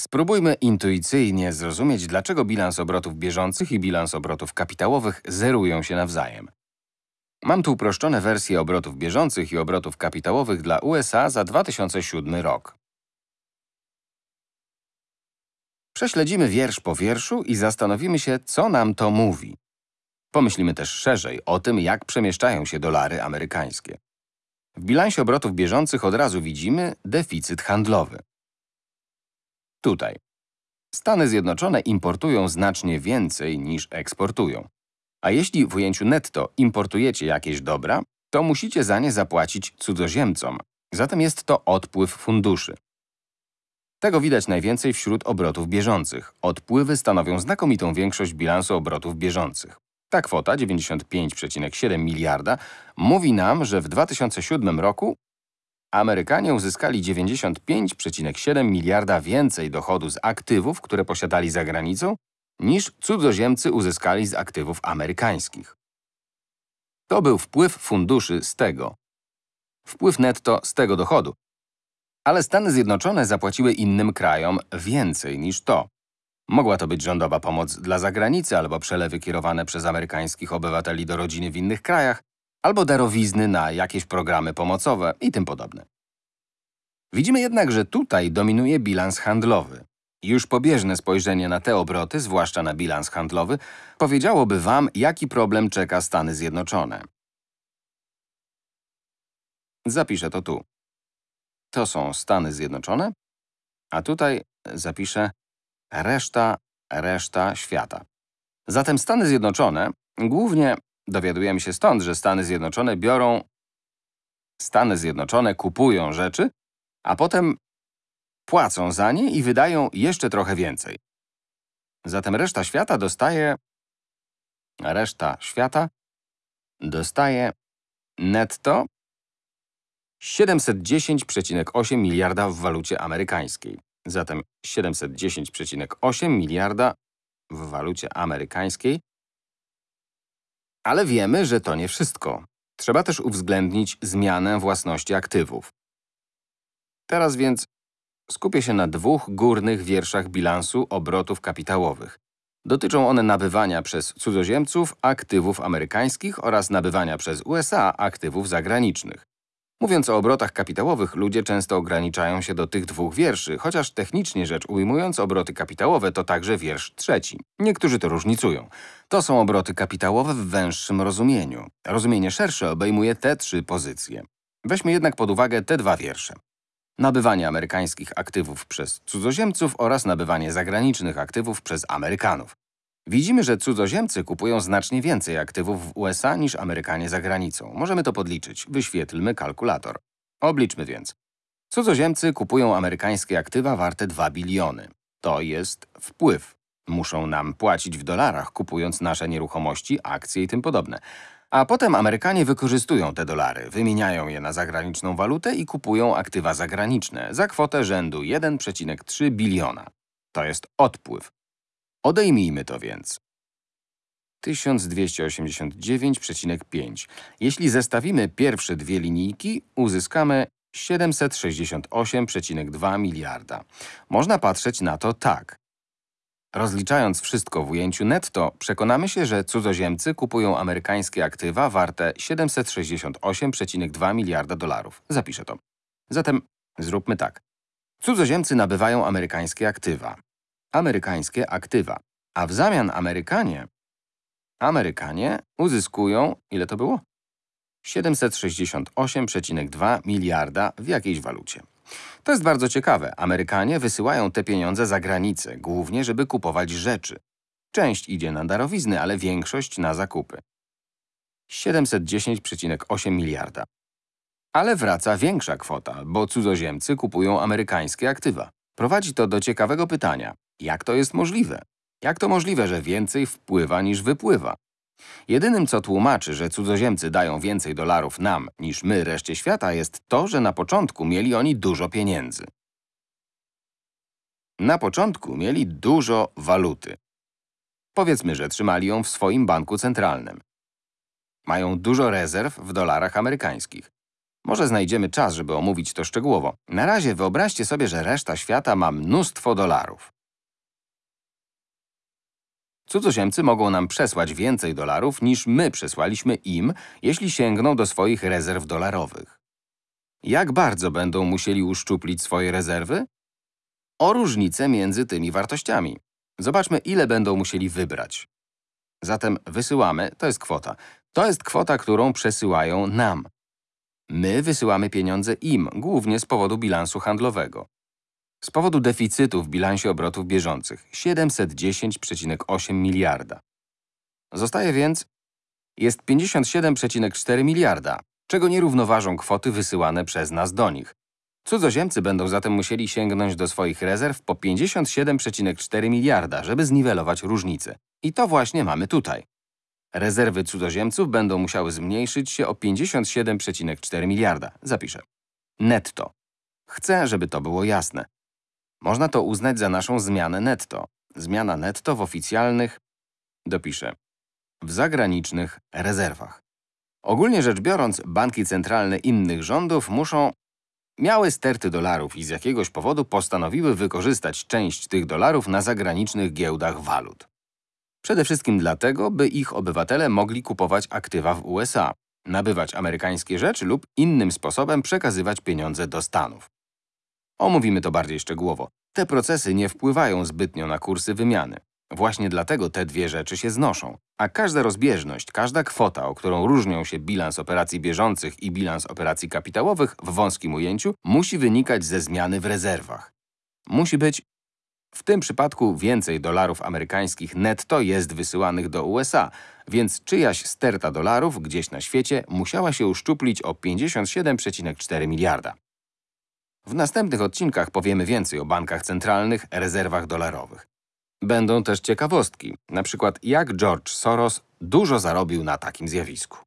Spróbujmy intuicyjnie zrozumieć, dlaczego bilans obrotów bieżących i bilans obrotów kapitałowych zerują się nawzajem. Mam tu uproszczone wersje obrotów bieżących i obrotów kapitałowych dla USA za 2007 rok. Prześledzimy wiersz po wierszu i zastanowimy się, co nam to mówi. Pomyślimy też szerzej o tym, jak przemieszczają się dolary amerykańskie. W bilansie obrotów bieżących od razu widzimy deficyt handlowy. Tutaj. Stany Zjednoczone importują znacznie więcej niż eksportują. A jeśli w ujęciu netto importujecie jakieś dobra, to musicie za nie zapłacić cudzoziemcom. Zatem jest to odpływ funduszy. Tego widać najwięcej wśród obrotów bieżących. Odpływy stanowią znakomitą większość bilansu obrotów bieżących. Ta kwota, 95,7 miliarda, mówi nam, że w 2007 roku Amerykanie uzyskali 95,7 miliarda więcej dochodu z aktywów, które posiadali za granicą, niż cudzoziemcy uzyskali z aktywów amerykańskich. To był wpływ funduszy z tego. Wpływ netto z tego dochodu. Ale Stany Zjednoczone zapłaciły innym krajom więcej niż to. Mogła to być rządowa pomoc dla zagranicy albo przelewy kierowane przez amerykańskich obywateli do rodziny w innych krajach, albo darowizny na jakieś programy pomocowe i tym podobne. Widzimy jednak, że tutaj dominuje bilans handlowy. Już pobieżne spojrzenie na te obroty, zwłaszcza na bilans handlowy, powiedziałoby Wam, jaki problem czeka Stany Zjednoczone. Zapiszę to tu. To są Stany Zjednoczone, a tutaj zapiszę reszta, reszta świata. Zatem Stany Zjednoczone, głównie dowiadujemy się stąd, że Stany Zjednoczone biorą Stany Zjednoczone kupują rzeczy, a potem płacą za nie i wydają jeszcze trochę więcej. Zatem reszta świata dostaje reszta świata dostaje netto 710,8 miliarda w walucie amerykańskiej. Zatem 710,8 miliarda w walucie amerykańskiej. Ale wiemy, że to nie wszystko. Trzeba też uwzględnić zmianę własności aktywów. Teraz więc skupię się na dwóch górnych wierszach bilansu obrotów kapitałowych. Dotyczą one nabywania przez cudzoziemców aktywów amerykańskich oraz nabywania przez USA aktywów zagranicznych. Mówiąc o obrotach kapitałowych, ludzie często ograniczają się do tych dwóch wierszy, chociaż technicznie rzecz ujmując, obroty kapitałowe to także wiersz trzeci. Niektórzy to różnicują. To są obroty kapitałowe w węższym rozumieniu. Rozumienie szersze obejmuje te trzy pozycje. Weźmy jednak pod uwagę te dwa wiersze. Nabywanie amerykańskich aktywów przez cudzoziemców oraz nabywanie zagranicznych aktywów przez Amerykanów. Widzimy, że cudzoziemcy kupują znacznie więcej aktywów w USA niż Amerykanie za granicą. Możemy to podliczyć. Wyświetlmy kalkulator. Obliczmy więc. Cudzoziemcy kupują amerykańskie aktywa warte 2 biliony. To jest wpływ. Muszą nam płacić w dolarach, kupując nasze nieruchomości, akcje i tym podobne. A potem Amerykanie wykorzystują te dolary, wymieniają je na zagraniczną walutę i kupują aktywa zagraniczne za kwotę rzędu 1,3 biliona. To jest odpływ. Odejmijmy to więc. 1289,5. Jeśli zestawimy pierwsze dwie linijki, uzyskamy 768,2 miliarda. Można patrzeć na to tak. Rozliczając wszystko w ujęciu netto, przekonamy się, że cudzoziemcy kupują amerykańskie aktywa warte 768,2 miliarda dolarów. Zapiszę to. Zatem zróbmy tak. Cudzoziemcy nabywają amerykańskie aktywa amerykańskie aktywa. A w zamian Amerykanie, Amerykanie uzyskują, ile to było? 768,2 miliarda w jakiejś walucie. To jest bardzo ciekawe. Amerykanie wysyłają te pieniądze za granicę, głównie żeby kupować rzeczy. Część idzie na darowizny, ale większość na zakupy. 710,8 miliarda. Ale wraca większa kwota, bo cudzoziemcy kupują amerykańskie aktywa. Prowadzi to do ciekawego pytania. Jak to jest możliwe? Jak to możliwe, że więcej wpływa niż wypływa? Jedynym, co tłumaczy, że cudzoziemcy dają więcej dolarów nam niż my reszcie świata, jest to, że na początku mieli oni dużo pieniędzy. Na początku mieli dużo waluty. Powiedzmy, że trzymali ją w swoim banku centralnym. Mają dużo rezerw w dolarach amerykańskich. Może znajdziemy czas, żeby omówić to szczegółowo. Na razie wyobraźcie sobie, że reszta świata ma mnóstwo dolarów. Cudzoziemcy mogą nam przesłać więcej dolarów, niż my przesłaliśmy im, jeśli sięgną do swoich rezerw dolarowych. Jak bardzo będą musieli uszczuplić swoje rezerwy? O różnicę między tymi wartościami. Zobaczmy, ile będą musieli wybrać. Zatem wysyłamy, to jest kwota. To jest kwota, którą przesyłają nam. My wysyłamy pieniądze im, głównie z powodu bilansu handlowego. Z powodu deficytu w bilansie obrotów bieżących 710,8 miliarda. Zostaje więc jest 57,4 miliarda, czego nie równoważą kwoty wysyłane przez nas do nich. Cudzoziemcy będą zatem musieli sięgnąć do swoich rezerw po 57,4 miliarda, żeby zniwelować różnicę. I to właśnie mamy tutaj. Rezerwy cudzoziemców będą musiały zmniejszyć się o 57,4 miliarda. Zapiszę. Netto. Chcę, żeby to było jasne. Można to uznać za naszą zmianę netto. Zmiana netto w oficjalnych, dopiszę, w zagranicznych rezerwach. Ogólnie rzecz biorąc, banki centralne innych rządów muszą miały sterty dolarów i z jakiegoś powodu postanowiły wykorzystać część tych dolarów na zagranicznych giełdach walut. Przede wszystkim dlatego, by ich obywatele mogli kupować aktywa w USA, nabywać amerykańskie rzeczy lub innym sposobem przekazywać pieniądze do Stanów. Omówimy to bardziej szczegółowo. Te procesy nie wpływają zbytnio na kursy wymiany. Właśnie dlatego te dwie rzeczy się znoszą. A każda rozbieżność, każda kwota, o którą różnią się bilans operacji bieżących i bilans operacji kapitałowych w wąskim ujęciu, musi wynikać ze zmiany w rezerwach. Musi być w tym przypadku więcej dolarów amerykańskich netto jest wysyłanych do USA, więc czyjaś sterta dolarów gdzieś na świecie musiała się uszczuplić o 57,4 miliarda. W następnych odcinkach powiemy więcej o bankach centralnych, rezerwach dolarowych. Będą też ciekawostki, na przykład jak George Soros dużo zarobił na takim zjawisku.